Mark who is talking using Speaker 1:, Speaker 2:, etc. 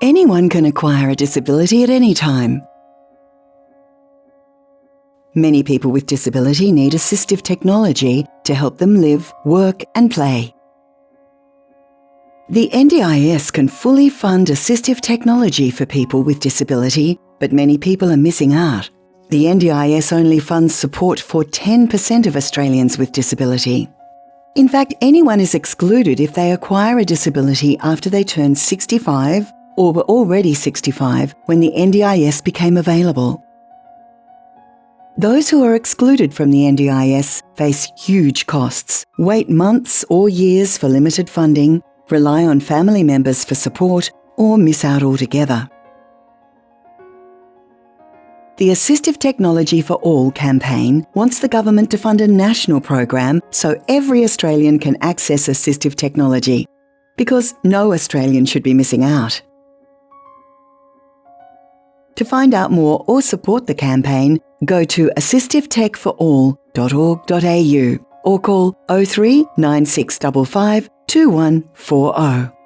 Speaker 1: Anyone can acquire a disability at any time. Many people with disability need assistive technology to help them live, work and play. The NDIS can fully fund assistive technology for people with disability, but many people are missing out. The NDIS only funds support for 10% of Australians with disability. In fact, anyone is excluded if they acquire a disability after they turn 65 or were already 65 when the NDIS became available. Those who are excluded from the NDIS face huge costs, wait months or years for limited funding, rely on family members for support, or miss out altogether. The Assistive Technology for All campaign wants the government to fund a national program so every Australian can access assistive technology, because no Australian should be missing out. To find out more or support the campaign, go to assistivetechforall.org.au or call 03 9655 2140.